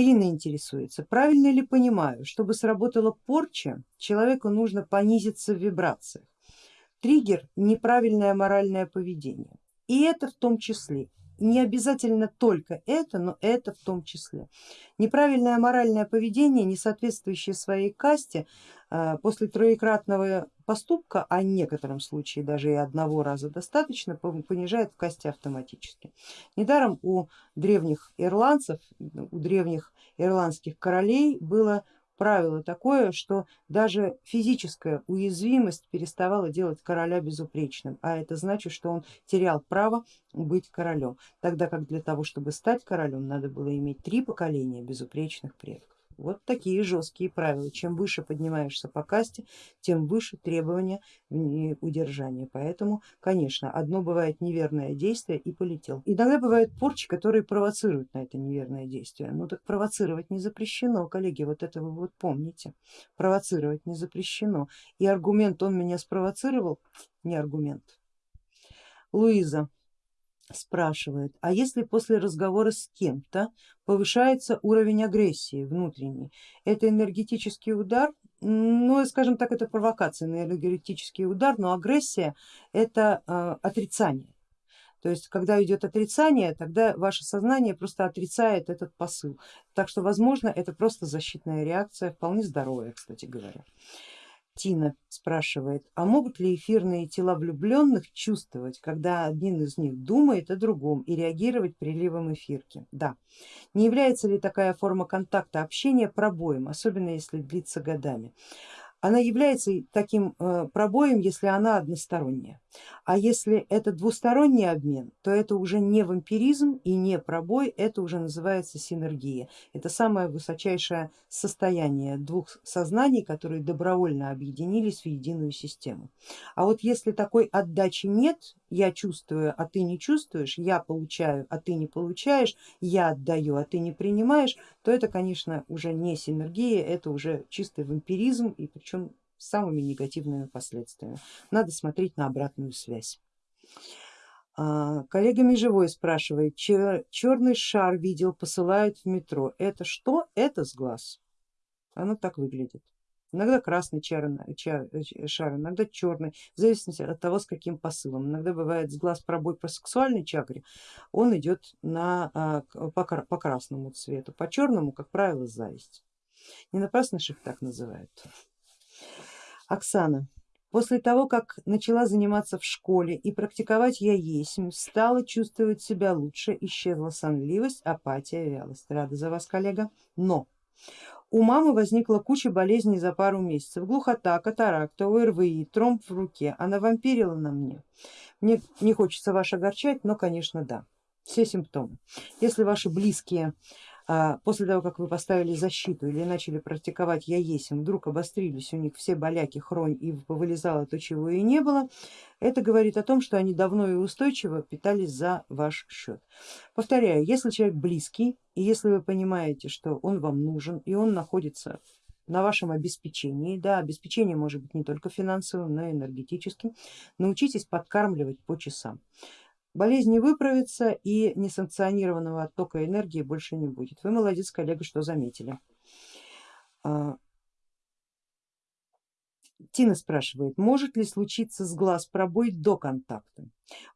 Ирина интересуется, правильно ли понимаю, чтобы сработала порча, человеку нужно понизиться в вибрациях. Триггер неправильное моральное поведение. И это в том числе не обязательно только это, но это в том числе. Неправильное моральное поведение, не соответствующее своей касте, а, после троекратного поступка, а в некотором случае даже и одного раза достаточно, понижает в касте автоматически. Недаром у древних ирландцев, у древних ирландских королей было правило такое, что даже физическая уязвимость переставала делать короля безупречным, а это значит, что он терял право быть королем, тогда как для того, чтобы стать королем, надо было иметь три поколения безупречных предков. Вот такие жесткие правила. Чем выше поднимаешься по касте, тем выше требования удержания. Поэтому, конечно, одно бывает неверное действие и полетел. Иногда бывают порчи, которые провоцируют на это неверное действие. Ну так провоцировать не запрещено, коллеги, вот это вы вот помните. Провоцировать не запрещено. И аргумент он меня спровоцировал, не аргумент. Луиза, спрашивает, а если после разговора с кем-то повышается уровень агрессии внутренней, это энергетический удар? Ну, скажем так, это провокация на энергетический удар, но агрессия это э, отрицание. То есть, когда идет отрицание, тогда ваше сознание просто отрицает этот посыл. Так что, возможно, это просто защитная реакция, вполне здоровая, кстати говоря. Тина спрашивает, а могут ли эфирные тела влюбленных чувствовать, когда один из них думает о другом и реагировать приливом эфирки? Да. Не является ли такая форма контакта общения пробоем, особенно если длится годами? Она является таким э, пробоем, если она односторонняя. А если это двусторонний обмен, то это уже не вампиризм и не пробой, это уже называется синергия. Это самое высочайшее состояние двух сознаний, которые добровольно объединились в единую систему. А вот если такой отдачи нет, я чувствую, а ты не чувствуешь, я получаю, а ты не получаешь, я отдаю, а ты не принимаешь, то это, конечно, уже не синергия, это уже чистый вампиризм и причем с самыми негативными последствиями. Надо смотреть на обратную связь. А, коллега Межевой спрашивает, черный шар видел, посылают в метро. Это что? Это с глаз. Оно так выглядит. Иногда красный чар, чар, шар, иногда черный, в зависимости от того, с каким посылом. Иногда бывает с глаз пробой по сексуальной чакре, он идет на, а, по, по красному цвету, по черному, как правило, зависть. Не напрасно их так называют. Оксана. После того, как начала заниматься в школе и практиковать я есмь, стала чувствовать себя лучше, исчезла сонливость, апатия, вялость. Рада за вас, коллега. Но у мамы возникла куча болезней за пару месяцев. Глухота, катаракта, ОРВИ, тромб в руке. Она вампирила на мне. Мне не хочется вас огорчать, но конечно да. Все симптомы. Если ваши близкие после того, как вы поставили защиту или начали практиковать я яесим, вдруг обострились у них все боляки, хронь и вылезало то, чего и не было, это говорит о том, что они давно и устойчиво питались за ваш счет. Повторяю, если человек близкий и если вы понимаете, что он вам нужен и он находится на вашем обеспечении, да, обеспечение может быть не только финансовым, но и энергетическим, научитесь подкармливать по часам болезнь не выправится и несанкционированного оттока энергии больше не будет. Вы молодец, коллега, что заметили. А, Тина спрашивает, может ли случиться с глаз пробой до контакта?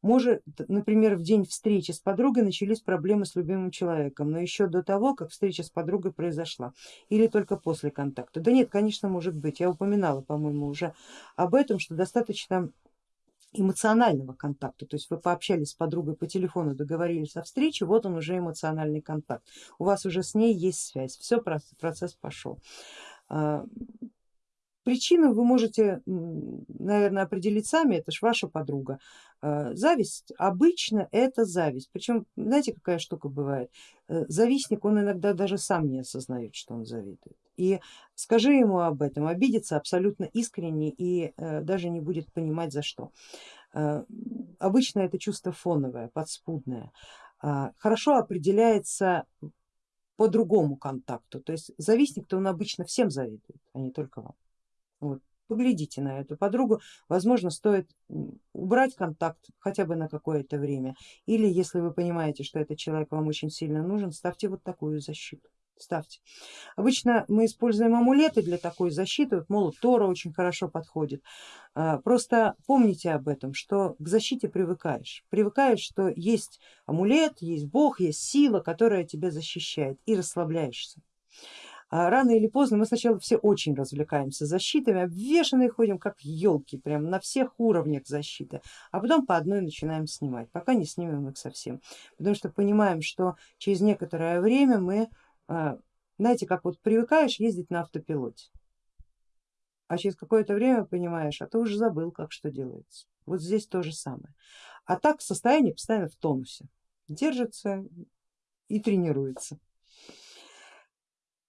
Может, например, в день встречи с подругой начались проблемы с любимым человеком, но еще до того, как встреча с подругой произошла, или только после контакта? Да нет, конечно, может быть. Я упоминала, по-моему, уже об этом, что достаточно эмоционального контакта, то есть вы пообщались с подругой по телефону, договорились о встрече, вот он уже эмоциональный контакт, у вас уже с ней есть связь, все, процесс пошел. А, причину вы можете, наверное, определить сами, это же ваша подруга. А, зависть, обычно это зависть, причем знаете какая штука бывает, э, завистник он иногда даже сам не осознает, что он завидует. И скажи ему об этом, обидится абсолютно искренне и э, даже не будет понимать за что. Э, обычно это чувство фоновое, подспудное, а, хорошо определяется по другому контакту, то есть завистник-то он обычно всем завидует, а не только вам. Вот. Поглядите на эту подругу, возможно стоит убрать контакт хотя бы на какое-то время или если вы понимаете, что этот человек вам очень сильно нужен, ставьте вот такую защиту. Ставьте. Обычно мы используем амулеты для такой защиты, вот молот Тора очень хорошо подходит. А, просто помните об этом, что к защите привыкаешь. Привыкаешь, что есть амулет, есть бог, есть сила, которая тебя защищает и расслабляешься. А рано или поздно мы сначала все очень развлекаемся защитами, обвешанные ходим как елки, прям на всех уровнях защиты, а потом по одной начинаем снимать, пока не снимем их совсем, потому что понимаем, что через некоторое время мы, знаете, как вот привыкаешь ездить на автопилоте, а через какое-то время понимаешь, а ты уже забыл, как что делается. Вот здесь то же самое. А так состояние постоянно в тонусе, держится и тренируется.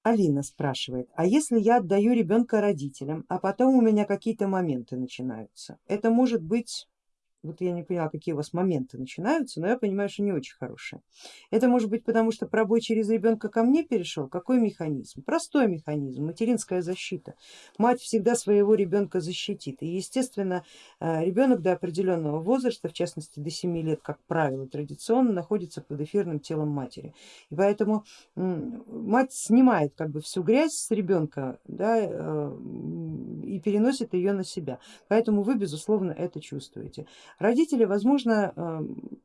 Алина спрашивает, а если я отдаю ребенка родителям, а потом у меня какие-то моменты начинаются, это может быть вот я не поняла, какие у вас моменты начинаются, но я понимаю, что не очень хорошие. Это может быть потому, что пробой через ребенка ко мне перешел. Какой механизм? Простой механизм, материнская защита. Мать всегда своего ребенка защитит. И естественно э, ребенок до определенного возраста, в частности до 7 лет, как правило, традиционно находится под эфирным телом матери. И поэтому мать снимает как бы всю грязь с ребенка да, э, и переносит ее на себя. Поэтому вы безусловно это чувствуете. Родители, возможно, эм,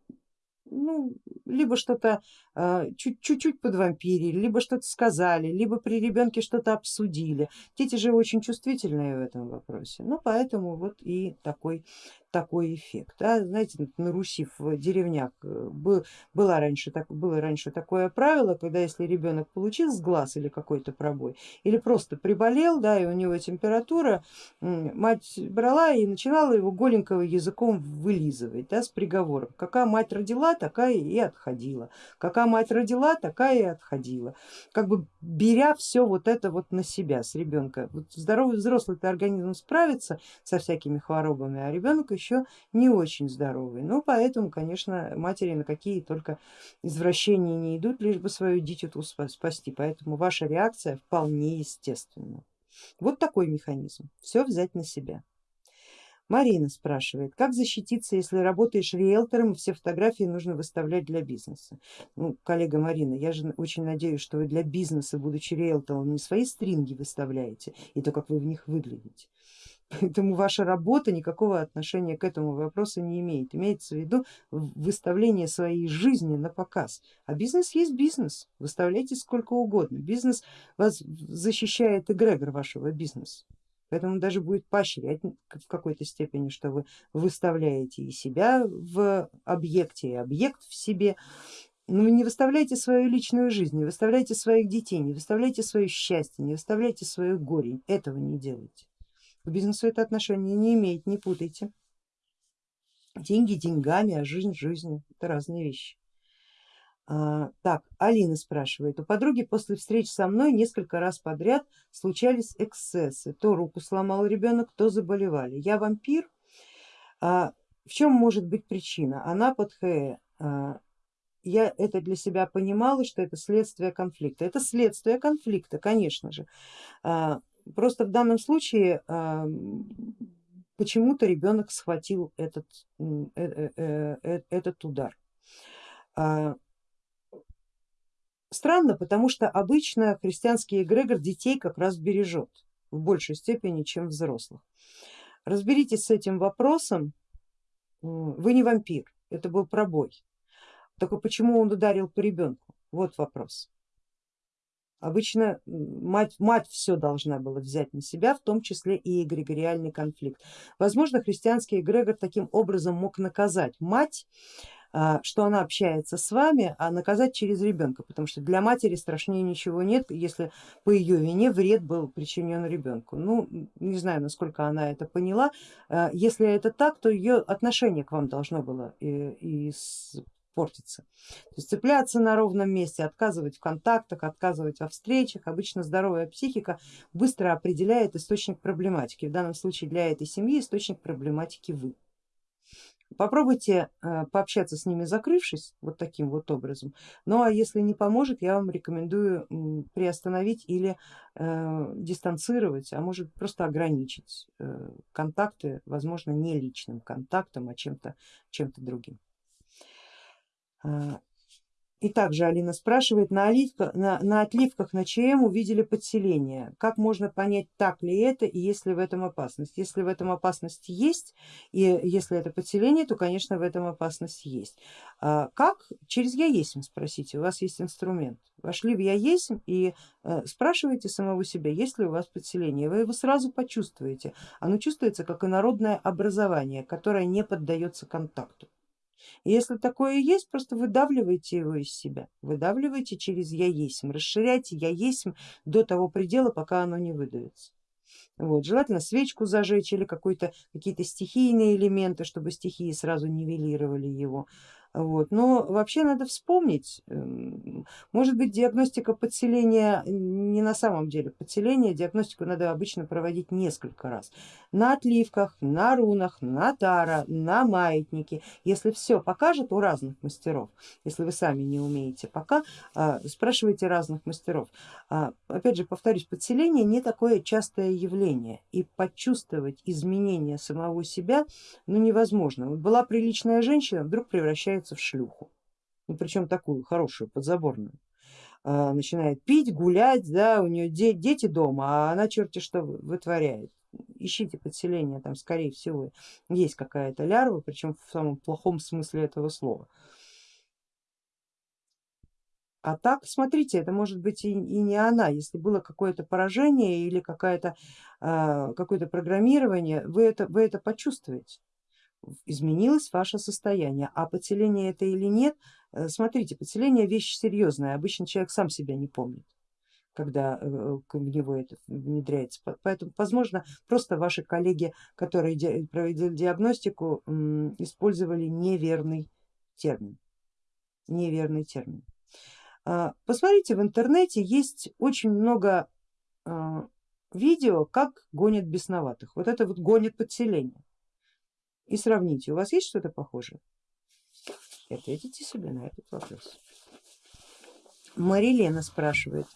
ну, либо что-то э, чуть-чуть подвампирили, либо что-то сказали, либо при ребенке что-то обсудили. Дети же очень чувствительные в этом вопросе, ну поэтому вот и такой такой эффект. Да? Знаете, на Руси в деревнях э, был, было, раньше, так, было раньше такое правило, когда если ребенок получил с глаз или какой-то пробой, или просто приболел, да, и у него температура, мать брала и начинала его голенького языком вылизывать да, с приговором. Какая мать родила, такая и отходила. Какая мать родила, такая и отходила. Как бы беря все вот это вот на себя с ребенка. Вот здоровый взрослый организм справится со всякими хворобами, а ребенок еще не очень здоровый. Ну поэтому, конечно, матери на какие только извращения не идут, лишь бы свою дитяту спасти. Поэтому ваша реакция вполне естественна. Вот такой механизм, все взять на себя. Марина спрашивает, как защититься, если работаешь риэлтором и все фотографии нужно выставлять для бизнеса? Ну, коллега Марина, я же очень надеюсь, что вы для бизнеса, будучи риэлтором, не свои стринги выставляете и то, как вы в них выглядите. Поэтому ваша работа никакого отношения к этому вопросу не имеет. Имеется в виду выставление своей жизни на показ. А бизнес есть бизнес, выставляйте сколько угодно. Бизнес вас защищает эгрегор вашего бизнеса. Поэтому даже будет поощрять в какой-то степени, что вы выставляете и себя в объекте, и объект в себе. Но вы не выставляйте свою личную жизнь, не выставляйте своих детей, не выставляйте свое счастье, не выставляйте свое горе. Этого не делайте. К бизнесу это отношение не имеет, не путайте. Деньги деньгами, а жизнь жизнью, это разные вещи. А, так, Алина спрашивает, у подруги после встреч со мной несколько раз подряд случались эксцессы, то руку сломал ребенок, то заболевали. Я вампир, а, в чем может быть причина? Она под ХЭ. А, я это для себя понимала, что это следствие конфликта. Это следствие конфликта, конечно же. Просто в данном случае почему-то ребенок схватил этот, э, э, э, этот удар. А, странно, потому что обычно христианский эгрегор детей как раз бережет в большей степени, чем взрослых. Разберитесь с этим вопросом, вы не вампир, это был пробой. Только почему он ударил по ребенку? Вот вопрос. Обычно мать, мать все должна была взять на себя, в том числе и эгрегориальный конфликт. Возможно, христианский эгрегор таким образом мог наказать мать, а, что она общается с вами, а наказать через ребенка, потому что для матери страшнее ничего нет, если по ее вине вред был причинен ребенку. Ну, не знаю, насколько она это поняла. А, если это так, то ее отношение к вам должно было и, и портится. То есть цепляться на ровном месте, отказывать в контактах, отказывать во встречах. Обычно здоровая психика быстро определяет источник проблематики. В данном случае для этой семьи источник проблематики вы. Попробуйте э, пообщаться с ними закрывшись вот таким вот образом. Ну а если не поможет, я вам рекомендую приостановить или э, дистанцировать, а может просто ограничить э, контакты, возможно не личным контактом, а чем-то чем, -то, чем -то другим. А, И также Алина спрашивает, на, оливка, на, на отливках на ЧМ увидели подселение. Как можно понять, так ли это и есть ли в этом опасность? Если в этом опасность есть, и если это подселение, то конечно в этом опасность есть. А как? Через я спросите, у вас есть инструмент. Вошли в я и э, спрашиваете самого себя, есть ли у вас подселение. Вы его сразу почувствуете. Оно чувствуется как инородное образование, которое не поддается контакту. Если такое есть, просто выдавливайте его из себя, выдавливайте через я есть, расширяйте я есть до того предела, пока оно не выдавится. Вот, желательно свечку зажечь или какие-то стихийные элементы, чтобы стихии сразу нивелировали его. Вот. Но вообще надо вспомнить, эм, может быть диагностика подселения не на самом деле подселение, диагностику надо обычно проводить несколько раз. На отливках, на рунах, на тара, на маятнике. Если все покажет у разных мастеров, если вы сами не умеете пока, а, спрашивайте разных мастеров. А, опять же повторюсь, подселение не такое частое явление и почувствовать изменения самого себя ну, невозможно. Была приличная женщина, вдруг превращается превращается в шлюху, ну, причем такую хорошую, подзаборную. А, начинает пить, гулять, да, у нее де дети дома, а она черти что вытворяет. Ищите подселение, там скорее всего есть какая-то лярва, причем в самом плохом смысле этого слова. А так, смотрите, это может быть и, и не она, если было какое-то поражение или какое-то э, какое программирование, вы это, вы это почувствуете изменилось ваше состояние, а подселение это или нет, э, смотрите, подселение вещь серьезная, обычно человек сам себя не помнит когда э, в него это внедряется. Поэтому, возможно, просто ваши коллеги, которые проводили диагностику, использовали неверный термин. Неверный термин. А, посмотрите, в интернете есть очень много а, видео, как гонят бесноватых. Вот это вот гонит подселение и сравните, у вас есть что-то похожее? И ответите себе на этот вопрос. Марилена спрашивает,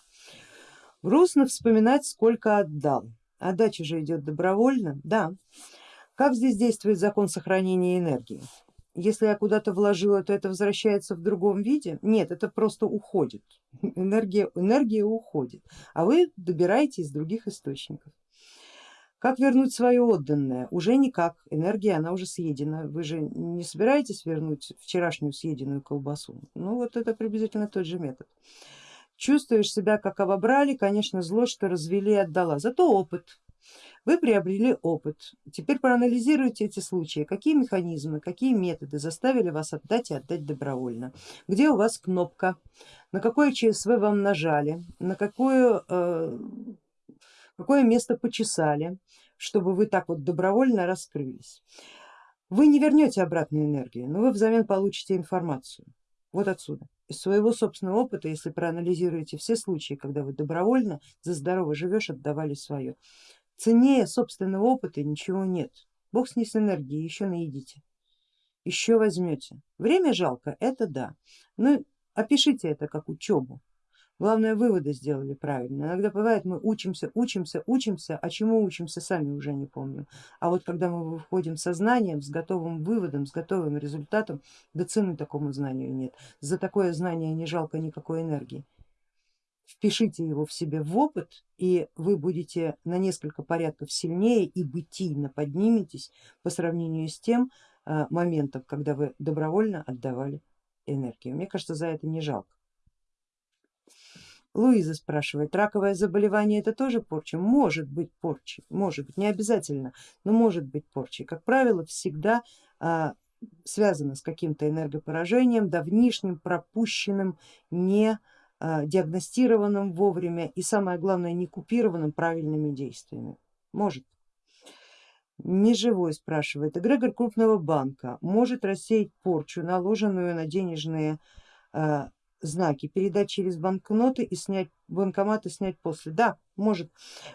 грустно вспоминать, сколько отдал. Отдача же идет добровольно? Да. Как здесь действует закон сохранения энергии? Если я куда-то вложила, то это возвращается в другом виде? Нет, это просто уходит. Энергия, энергия уходит, а вы добираете из других источников. Как вернуть свое отданное? Уже никак, энергия она уже съедена. Вы же не собираетесь вернуть вчерашнюю съеденную колбасу? Ну вот это приблизительно тот же метод. Чувствуешь себя как обобрали, конечно зло, что развели и отдала, зато опыт. Вы приобрели опыт. Теперь проанализируйте эти случаи, какие механизмы, какие методы заставили вас отдать и отдать добровольно. Где у вас кнопка, на какое ЧСВ вам нажали, на какую э, какое место почесали, чтобы вы так вот добровольно раскрылись. Вы не вернете обратную энергию, но вы взамен получите информацию. Вот отсюда. Из своего собственного опыта, если проанализируете все случаи, когда вы добровольно за здорово живешь, отдавали свое. Ценнее собственного опыта ничего нет. Бог с ней с энергией, еще наедите, еще возьмете. Время жалко, это да, но опишите это как учебу. Главное выводы сделали правильно. Иногда бывает мы учимся, учимся, учимся, а чему учимся сами уже не помним. А вот когда мы выходим сознанием, с готовым выводом, с готовым результатом, да цены такому знанию нет. За такое знание не жалко никакой энергии. Впишите его в себе в опыт и вы будете на несколько порядков сильнее и бытийно подниметесь по сравнению с тем э, моментом, когда вы добровольно отдавали энергию. Мне кажется, за это не жалко. Луиза спрашивает, раковое заболевание это тоже порча? Может быть порчей, может быть, не обязательно, но может быть порчей. Как правило, всегда а, связано с каким-то энергопоражением, давнишним, пропущенным, не а, диагностированным вовремя и самое главное не купированным правильными действиями. Может. Неживой спрашивает, эгрегор крупного банка может рассеять порчу, наложенную на денежные а, знаки, передать через банкноты и снять банкомат и снять после. Да, может.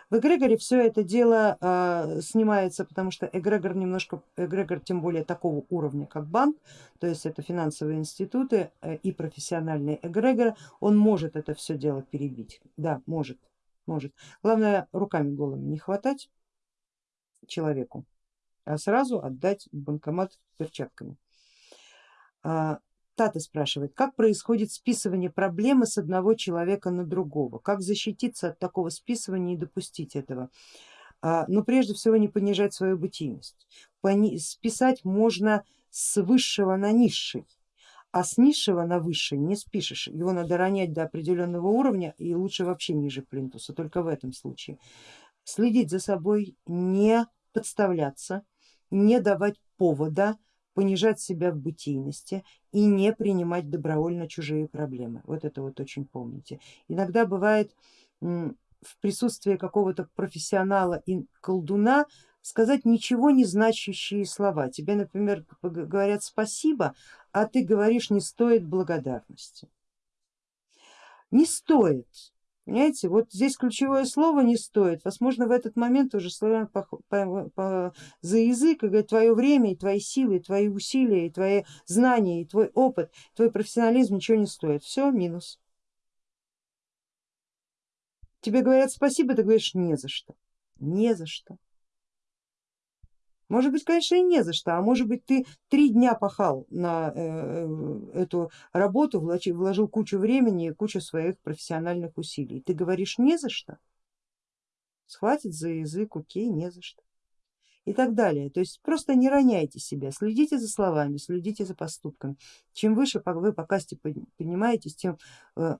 В эгрегоре все это дело э, снимается, потому что эгрегор немножко, эгрегор тем более такого уровня, как банк, то есть это финансовые институты э, и профессиональные эгрегоры, он может это все дело перебить. Да, может, может. Главное руками голыми не хватать человеку, а сразу отдать банкомат перчатками. А, Тата спрашивает, как происходит списывание проблемы с одного человека на другого, как защититься от такого списывания и допустить этого. А, но прежде всего не понижать свою бытийность. Списать можно с высшего на низший, а с низшего на высший не спишешь, его надо ронять до определенного уровня и лучше вообще ниже плинтуса, только в этом случае. Следить за собой, не подставляться, не давать повода понижать себя в бытийности и не принимать добровольно чужие проблемы. Вот это вот очень помните. Иногда бывает в присутствии какого-то профессионала и колдуна сказать ничего не значащие слова. Тебе, например, говорят спасибо, а ты говоришь не стоит благодарности. Не стоит, Понимаете, вот здесь ключевое слово не стоит. Возможно, в этот момент уже словами по, по, по, за язык и говорит, твое время, и твои силы, и твои усилия, и твои знания, и твой опыт, твой профессионализм ничего не стоит. Все, минус. Тебе говорят спасибо, ты говоришь не за что. Не за что. Может быть, конечно, и не за что, а может быть ты три дня пахал на э, эту работу, вложил кучу времени и кучу своих профессиональных усилий. Ты говоришь не за что, схватит за язык, окей, не за что и так далее. То есть просто не роняйте себя, следите за словами, следите за поступками. Чем выше вы по касте поднимаетесь, тем э,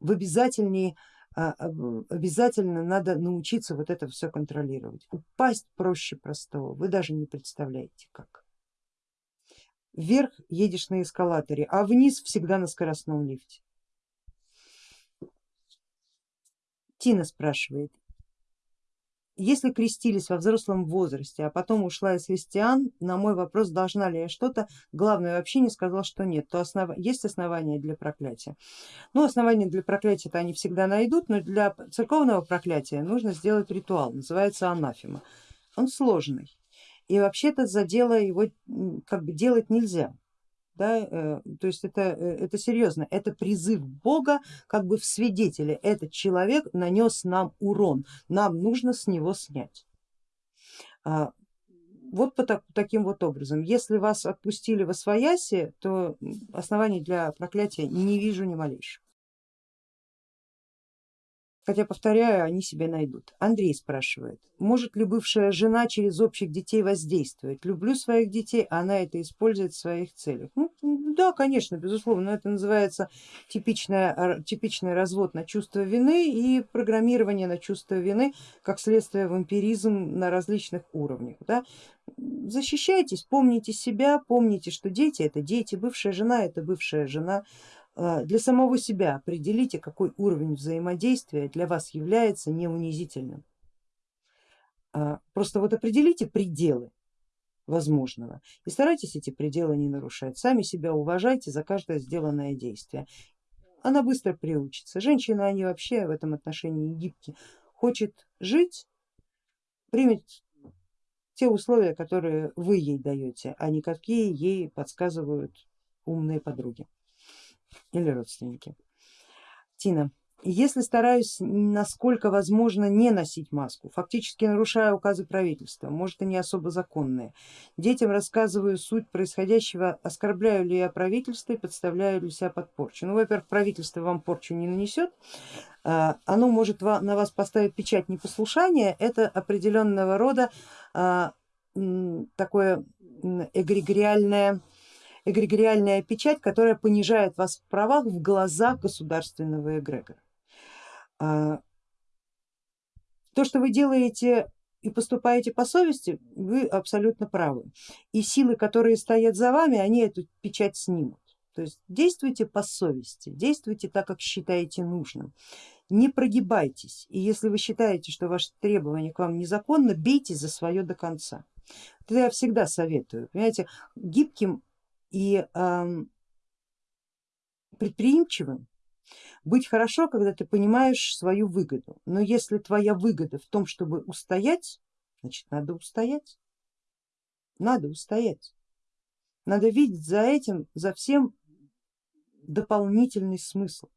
в обязательнее обязательно надо научиться вот это все контролировать. Упасть проще простого, вы даже не представляете как. Вверх едешь на эскалаторе, а вниз всегда на скоростном лифте. Тина спрашивает, если крестились во взрослом возрасте, а потом ушла из христиан, на мой вопрос, должна ли я что-то, главное вообще не сказал, что нет, то основ... есть основания для проклятия. Ну, основания для проклятия-то они всегда найдут, но для церковного проклятия нужно сделать ритуал, называется анафема. Он сложный и вообще-то за дело его как бы делать нельзя да, э, то есть это, э, это серьезно, это призыв Бога как бы в свидетели, этот человек нанес нам урон, нам нужно с него снять. А, вот по так, таким вот образом, если вас отпустили во свояси, то оснований для проклятия не вижу ни малейшего. Хотя, повторяю, они себе найдут. Андрей спрашивает, может ли бывшая жена через общих детей воздействовать? Люблю своих детей, а она это использует в своих целях. Ну, да, конечно, безусловно, это называется типичная, типичный развод на чувство вины и программирование на чувство вины как следствие вампиризм на различных уровнях. Да? Защищайтесь, помните себя, помните, что дети это дети, бывшая жена это бывшая жена, для самого себя определите, какой уровень взаимодействия для вас является неунизительным. А, просто вот определите пределы возможного и старайтесь эти пределы не нарушать. Сами себя уважайте за каждое сделанное действие. Она быстро приучится. Женщины, они вообще в этом отношении гибкие. Хочет жить, примет те условия, которые вы ей даете, а не какие ей подсказывают умные подруги или родственники. Тина, если стараюсь насколько возможно не носить маску, фактически нарушая указы правительства, может и не особо законные, детям рассказываю суть происходящего, оскорбляю ли я правительство и подставляю ли себя под порчу. Ну, во-первых, правительство вам порчу не нанесет, а, оно может на вас поставить печать непослушания, это определенного рода а, такое эгрегориальное эгрегориальная печать, которая понижает вас в правах в глазах государственного эгрегора. А, то, что вы делаете и поступаете по совести, вы абсолютно правы. И силы, которые стоят за вами, они эту печать снимут. То есть действуйте по совести, действуйте так, как считаете нужным. Не прогибайтесь, и если вы считаете, что ваше требование к вам незаконно, бейте за свое до конца. Это я всегда советую. Понимаете, гибким и предприимчивым. Быть хорошо, когда ты понимаешь свою выгоду, но если твоя выгода в том, чтобы устоять, значит надо устоять, надо устоять, надо видеть за этим, за всем дополнительный смысл,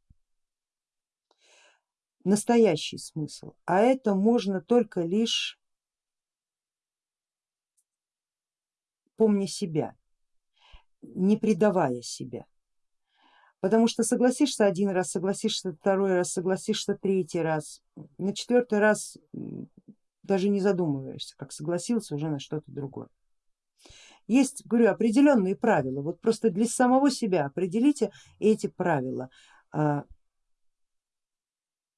настоящий смысл, а это можно только лишь помня себя, не предавая себя. Потому что согласишься один раз, согласишься второй раз, согласишься третий раз, на четвертый раз даже не задумываешься, как согласился уже на что-то другое. Есть, говорю, определенные правила, вот просто для самого себя определите эти правила. А,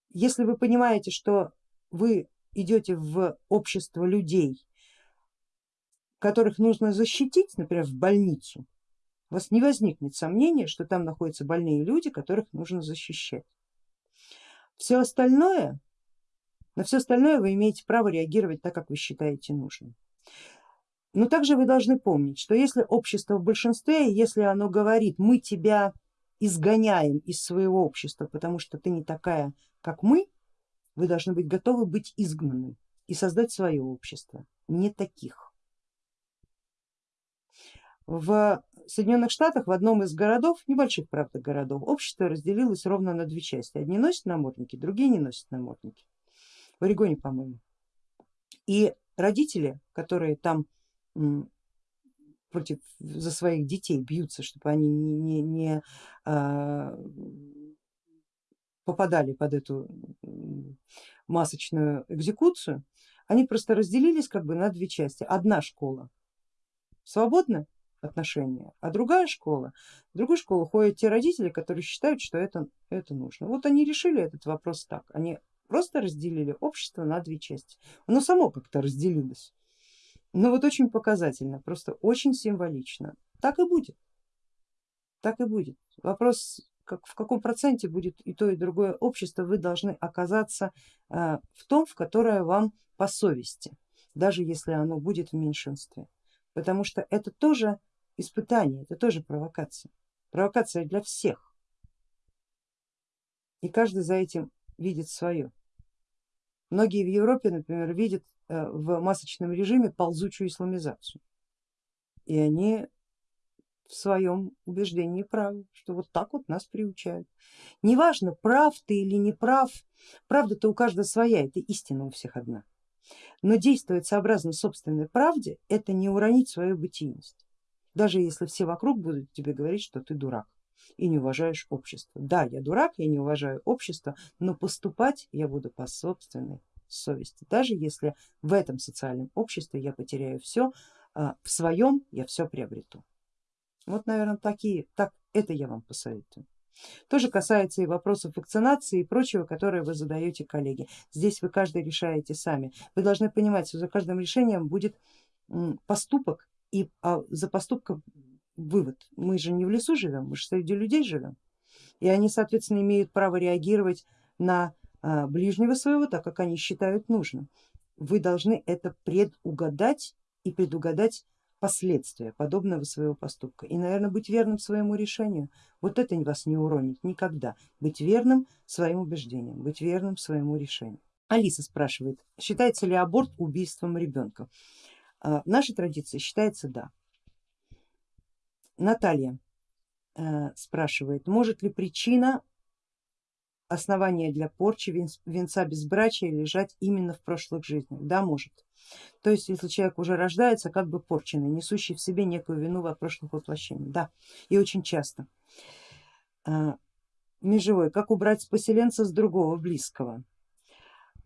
если вы понимаете, что вы идете в общество людей, которых нужно защитить, например, в больницу, у вас не возникнет сомнения, что там находятся больные люди, которых нужно защищать. Все остальное, на все остальное вы имеете право реагировать так, как вы считаете нужным. Но также вы должны помнить, что если общество в большинстве, если оно говорит, мы тебя изгоняем из своего общества, потому что ты не такая, как мы, вы должны быть готовы быть изгнанным и создать свое общество, не таких. В Соединенных Штатах в одном из городов, небольших правда городов, общество разделилось ровно на две части. Одни носят намордники, другие не носят намордники. В Орегоне, по-моему. И родители, которые там против за своих детей бьются, чтобы они не, не, не а, попадали под эту масочную экзекуцию, они просто разделились как бы на две части. Одна школа свободная отношения, а другая школа, в другую школу ходят те родители, которые считают, что это, это нужно. Вот они решили этот вопрос так, они просто разделили общество на две части. Оно само как-то разделилось. Но вот очень показательно, просто очень символично. Так и будет. Так и будет. Вопрос, как, в каком проценте будет и то, и другое общество, вы должны оказаться э, в том, в которое вам по совести, даже если оно будет в меньшинстве. Потому что это тоже испытание, это тоже провокация. Провокация для всех. И каждый за этим видит свое. Многие в Европе, например, видят Э, в масочном режиме ползучую исламизацию. И они в своем убеждении правы, что вот так вот нас приучают. Неважно, прав ты или не прав, правда-то у каждого своя, это истина у всех одна. Но действовать сообразно собственной правде, это не уронить свою бытийность, даже если все вокруг будут тебе говорить, что ты дурак и не уважаешь общество. Да, я дурак, я не уважаю общество, но поступать я буду по собственной совести. Даже если в этом социальном обществе я потеряю все, а, в своем я все приобрету. Вот наверное такие, так это я вам посоветую. Тоже касается и вопросов вакцинации и прочего, которые вы задаете коллеге. Здесь вы каждый решаете сами. Вы должны понимать, что за каждым решением будет поступок и а за поступком вывод. Мы же не в лесу живем, мы же среди людей живем. И они соответственно имеют право реагировать на а, ближнего своего, так как они считают нужным. Вы должны это предугадать и предугадать последствия подобного своего поступка и, наверное, быть верным своему решению. Вот это вас не уронит никогда. Быть верным своим убеждениям, быть верным своему решению. Алиса спрашивает, считается ли аборт убийством ребенка? А, в нашей традиции считается да. Наталья э, спрашивает, может ли причина основания для порчи венца безбрачия лежать именно в прошлых жизнях? Да, может. То есть если человек уже рождается как бы порченный, несущий в себе некую вину во прошлых воплощениях. Да, и очень часто. А, межевой, как убрать поселенца с другого близкого?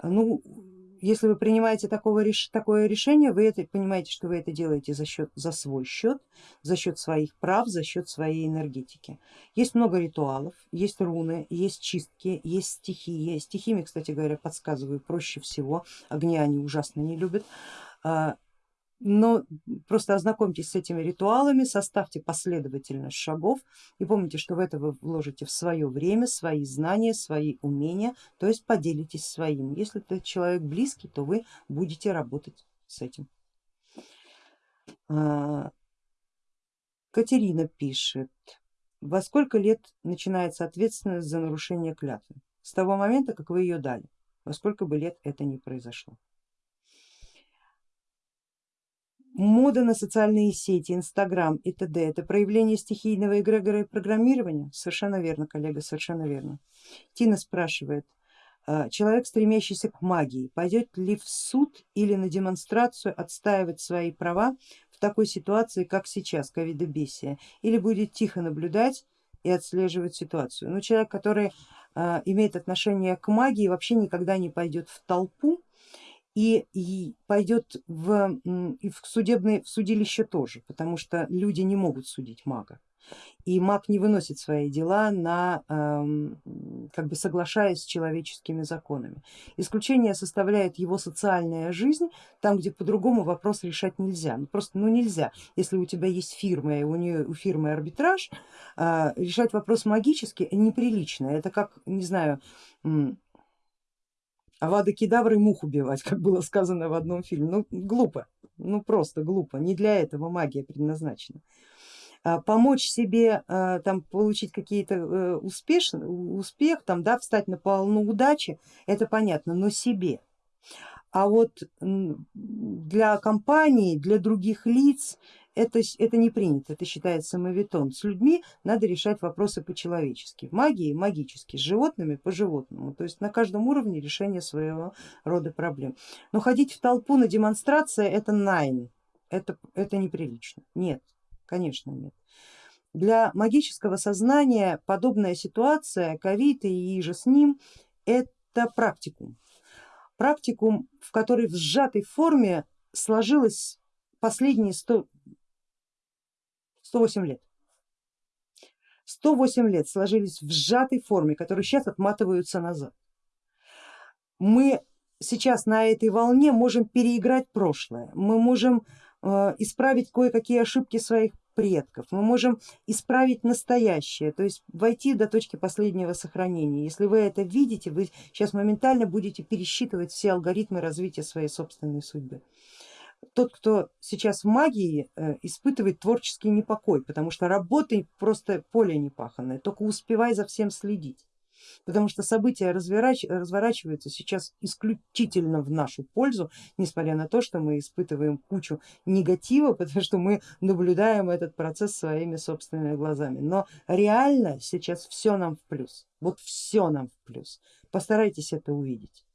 Ну, если вы принимаете такого, такое решение, вы это, понимаете, что вы это делаете за, счет, за свой счет, за счет своих прав, за счет своей энергетики. Есть много ритуалов, есть руны, есть чистки, есть стихии. Стихиями, кстати говоря, подсказываю проще всего, огня они ужасно не любят. Но просто ознакомьтесь с этими ритуалами, составьте последовательность шагов и помните, что в это вы вложите в свое время, свои знания, свои умения, то есть поделитесь своим. Если это человек близкий, то вы будете работать с этим. А, Катерина пишет, во сколько лет начинается ответственность за нарушение клятвы? С того момента, как вы ее дали, во сколько бы лет это не произошло. Мода на социальные сети, инстаграм и т.д. это проявление стихийного эгрегора и программирования? Совершенно верно, коллега, совершенно верно. Тина спрашивает, «А, человек, стремящийся к магии, пойдет ли в суд или на демонстрацию отстаивать свои права в такой ситуации, как сейчас, ковидобесия, или будет тихо наблюдать и отслеживать ситуацию. Но человек, который э, имеет отношение к магии, вообще никогда не пойдет в толпу и, пойдет в, и в, судебное, в судилище тоже, потому что люди не могут судить мага. И маг не выносит свои дела на, эм, как бы соглашаясь с человеческими законами. Исключение составляет его социальная жизнь, там где по-другому вопрос решать нельзя, ну просто ну нельзя, если у тебя есть фирма и у нее у фирмы арбитраж, э, решать вопрос магически неприлично, это как, не знаю, Авада кедавры мух убивать, как было сказано в одном фильме. Ну глупо, ну просто глупо, не для этого магия предназначена. А, помочь себе а, там получить какие-то э, успех, успех там, да, встать на полну удачи, это понятно, но себе. А вот для компании, для других лиц это, это не принято, это считается мавитон. С людьми надо решать вопросы по-человечески, в магии магически, с животными по животному, то есть на каждом уровне решение своего рода проблем. Но ходить в толпу на демонстрации это найн, это, это неприлично, нет, Конечно нет. Для магического сознания подобная ситуация, ковид и же с ним, это практикум. Практикум, в который в сжатой форме сложилось последние 100, 108 лет. 108 лет сложились в сжатой форме, которые сейчас отматываются назад. Мы сейчас на этой волне можем переиграть прошлое, мы можем Э, исправить кое-какие ошибки своих предков, мы можем исправить настоящее, то есть войти до точки последнего сохранения. Если вы это видите, вы сейчас моментально будете пересчитывать все алгоритмы развития своей собственной судьбы. Тот, кто сейчас в магии, э, испытывает творческий непокой, потому что работы просто поле непаханное, только успевай за всем следить потому что события разворач... разворачиваются сейчас исключительно в нашу пользу, несмотря на то, что мы испытываем кучу негатива, потому что мы наблюдаем этот процесс своими собственными глазами. Но реально сейчас все нам в плюс, вот все нам в плюс. Постарайтесь это увидеть.